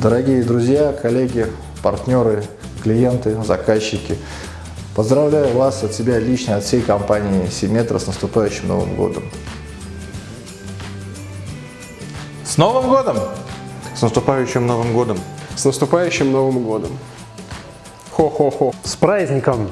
Дорогие друзья, коллеги, партнеры, клиенты, заказчики, поздравляю вас от себя лично, от всей компании Симметра с наступающим Новым Годом. С Новым годом! С наступающим Новым годом! С наступающим Новым годом! Хо-хо-хо! С праздником!